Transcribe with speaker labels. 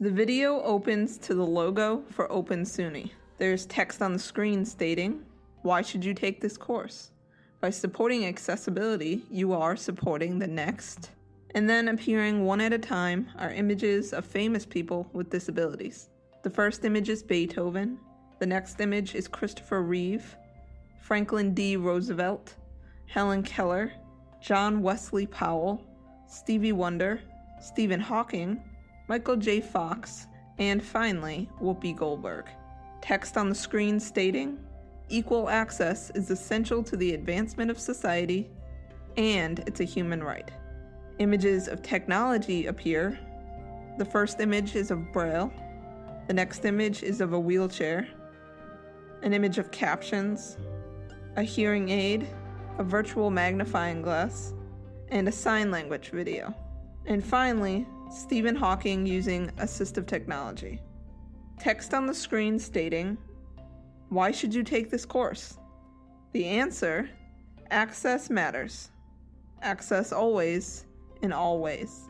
Speaker 1: The video opens to the logo for Open SUNY. There's text on the screen stating, Why should you take this course? By supporting accessibility, you are supporting the next. And then appearing one at a time are images of famous people with disabilities. The first image is Beethoven, the next image is Christopher Reeve, Franklin D. Roosevelt, Helen Keller, John Wesley Powell, Stevie Wonder, Stephen Hawking, Michael J. Fox, and finally, Whoopi Goldberg. Text on the screen stating, Equal access is essential to the advancement of society, and it's a human right. Images of technology appear. The first image is of Braille. The next image is of a wheelchair. An image of captions, a hearing aid, a virtual magnifying glass, and a sign language video. And finally, Stephen Hawking using assistive technology. Text on the screen stating, Why should you take this course? The answer Access matters. Access always, in all ways.